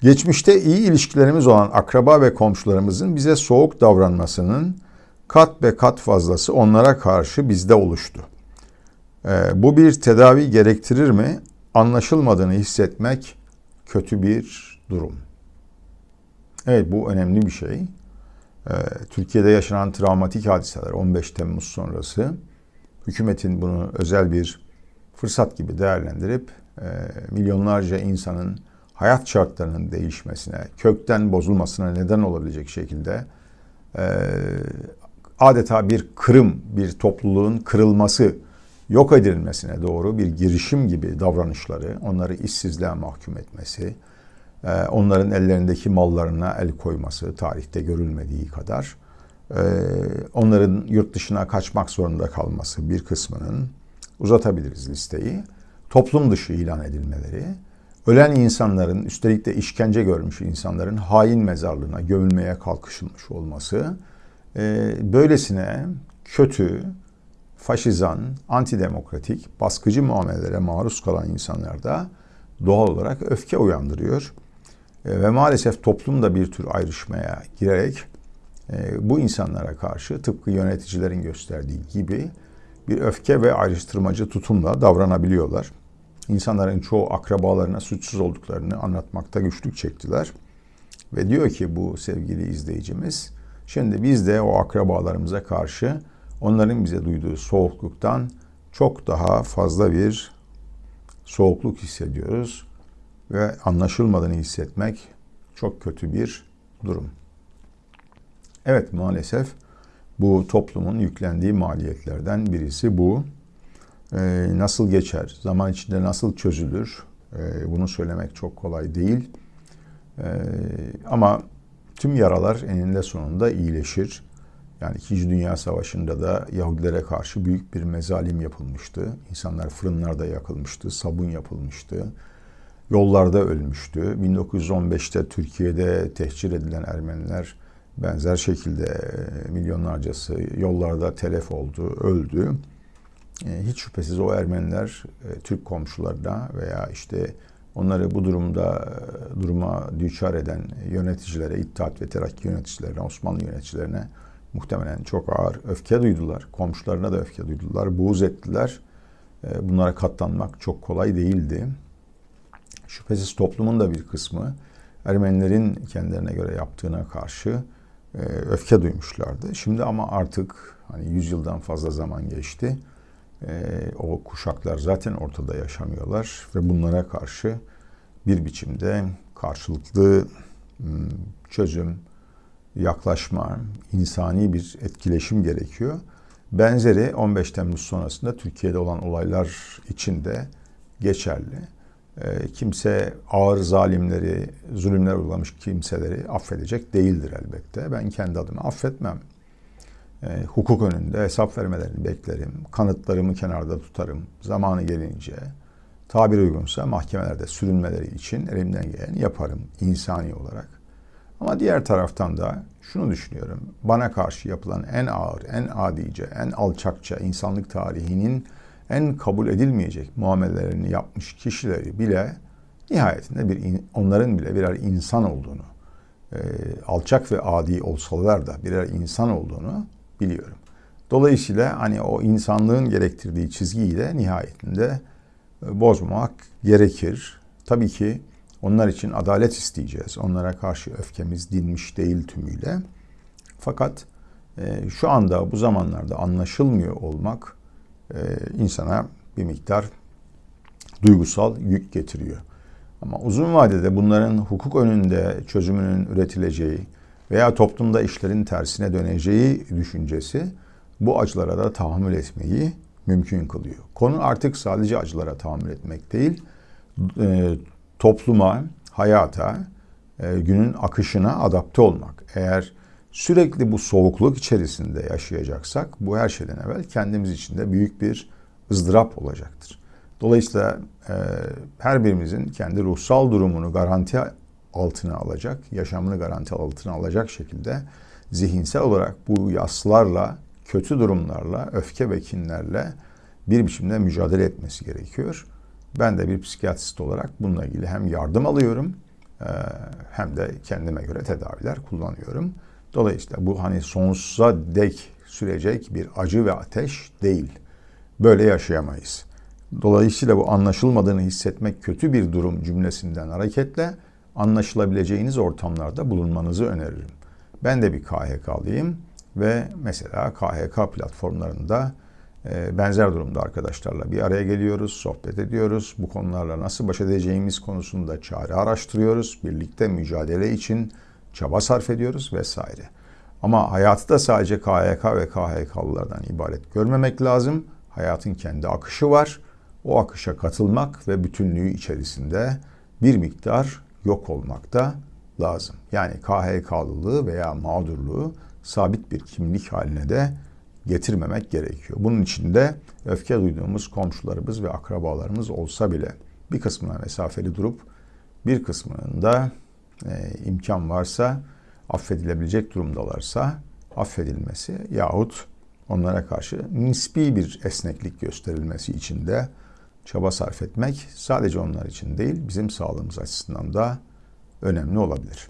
Geçmişte iyi ilişkilerimiz olan akraba ve komşularımızın bize soğuk davranmasının kat be kat fazlası onlara karşı bizde oluştu. Ee, bu bir tedavi gerektirir mi? Anlaşılmadığını hissetmek kötü bir durum. Evet bu önemli bir şey. Ee, Türkiye'de yaşanan travmatik hadiseler 15 Temmuz sonrası hükümetin bunu özel bir fırsat gibi değerlendirip e, milyonlarca insanın hayat şartlarının değişmesine, kökten bozulmasına neden olabilecek şekilde e, adeta bir kırım, bir topluluğun kırılması, yok edilmesine doğru bir girişim gibi davranışları, onları işsizliğe mahkum etmesi, e, onların ellerindeki mallarına el koyması tarihte görülmediği kadar, e, onların yurt dışına kaçmak zorunda kalması bir kısmının, uzatabiliriz listeyi, toplum dışı ilan edilmeleri, ölen insanların, üstelik de işkence görmüş insanların hain mezarlığına gömülmeye kalkışılmış olması, e, böylesine kötü, faşizan, antidemokratik, baskıcı muamelelere maruz kalan insanlarda doğal olarak öfke uyandırıyor. E, ve maalesef toplum da bir tür ayrışmaya girerek e, bu insanlara karşı tıpkı yöneticilerin gösterdiği gibi bir öfke ve ayrıştırmacı tutumla davranabiliyorlar. İnsanların çoğu akrabalarına suçsuz olduklarını anlatmakta güçlük çektiler. Ve diyor ki bu sevgili izleyicimiz, şimdi biz de o akrabalarımıza karşı onların bize duyduğu soğukluktan çok daha fazla bir soğukluk hissediyoruz ve anlaşılmadığını hissetmek çok kötü bir durum. Evet maalesef bu toplumun yüklendiği maliyetlerden birisi bu. Ee, nasıl geçer, zaman içinde nasıl çözülür ee, bunu söylemek çok kolay değil. Ee, ama tüm yaralar eninde sonunda iyileşir. Yani İkinci Dünya Savaşı'nda da Yahudilere karşı büyük bir mezalim yapılmıştı. İnsanlar fırınlarda yakılmıştı, sabun yapılmıştı. Yollarda ölmüştü. 1915'te Türkiye'de tehcir edilen Ermeniler benzer şekilde e, milyonlarcası yollarda telef oldu, öldü. E, hiç şüphesiz o Ermeniler e, Türk komşularına veya işte onları bu durumda duruma düçar eden yöneticilere, İttihat ve Terakki yöneticilerine, Osmanlı yöneticilerine muhtemelen çok ağır öfke duydular. Komşularına da öfke duydular, buğz ettiler. Bunlara katlanmak çok kolay değildi. Şüphesiz toplumun da bir kısmı Ermenilerin kendilerine göre yaptığına karşı e, öfke duymuşlardı. Şimdi ama artık hani 100 yıldan fazla zaman geçti. E, o kuşaklar zaten ortada yaşamıyorlar ve bunlara karşı bir biçimde karşılıklı çözüm, yaklaşma, insani bir etkileşim gerekiyor. Benzeri 15 Temmuz sonrasında Türkiye'de olan olaylar için de geçerli. Ee, kimse ağır zalimleri, zulümler uygulamış kimseleri affedecek değildir elbette. Ben kendi adıma affetmem. E, hukuk önünde hesap vermelerini beklerim. Kanıtlarımı kenarda tutarım. Zamanı gelince tabir uygunsa mahkemelerde sürünmeleri için elimden geleni yaparım insani olarak. Ama diğer taraftan da şunu düşünüyorum. Bana karşı yapılan en ağır, en adice, en alçakça insanlık tarihinin en kabul edilmeyecek muamelelerini yapmış kişileri bile nihayetinde bir onların bile birer insan olduğunu, e, alçak ve adi olsalar da birer insan olduğunu biliyorum. Dolayısıyla hani o insanlığın gerektirdiği çizgiyi de nihayetinde e, bozmamak gerekir. Tabii ki onlar için adalet isteyeceğiz. Onlara karşı öfkemiz dinmiş değil tümüyle. Fakat e, şu anda bu zamanlarda anlaşılmıyor olmak e, insana bir miktar duygusal yük getiriyor. Ama uzun vadede bunların hukuk önünde çözümünün üretileceği veya toplumda işlerin tersine döneceği düşüncesi bu acılara da tahammül etmeyi mümkün kılıyor. Konu artık sadece acılara tahammül etmek değil, e, topluma, hayata, e, günün akışına adapte olmak. Eğer sürekli bu soğukluk içerisinde yaşayacaksak bu her şeyden evvel kendimiz için de büyük bir ızdırap olacaktır. Dolayısıyla e, her birimizin kendi ruhsal durumunu garanti altına alacak, yaşamını garanti altına alacak şekilde zihinsel olarak bu yaslarla, kötü durumlarla, öfke ve kinlerle bir biçimde mücadele etmesi gerekiyor. Ben de bir psikiyatrist olarak bununla ilgili hem yardım alıyorum e, hem de kendime göre tedaviler kullanıyorum. Dolayısıyla bu hani sonsuza dek sürecek bir acı ve ateş değil. Böyle yaşayamayız. Dolayısıyla bu anlaşılmadığını hissetmek kötü bir durum cümlesinden hareketle anlaşılabileceğiniz ortamlarda bulunmanızı öneririm. Ben de bir KHK'lıyım ve mesela KHK platformlarında e, benzer durumda arkadaşlarla bir araya geliyoruz, sohbet ediyoruz. Bu konularla nasıl baş edeceğimiz konusunda çare araştırıyoruz. Birlikte mücadele için çaba sarf ediyoruz vesaire. Ama hayatı da sadece KHK ve KHK'lılardan ibaret görmemek lazım. Hayatın kendi akışı var. O akışa katılmak ve bütünlüğü içerisinde bir miktar yok olmak da lazım. Yani KHK'lılığı veya mağdurluğu sabit bir kimlik haline de getirmemek gerekiyor. Bunun için de öfke duyduğumuz komşularımız ve akrabalarımız olsa bile bir kısmına mesafeli durup bir kısmında e, imkan varsa affedilebilecek durumdalarsa affedilmesi yahut onlara karşı nispi bir esneklik gösterilmesi için de çaba sarf etmek sadece onlar için değil bizim sağlığımız açısından da önemli olabilir.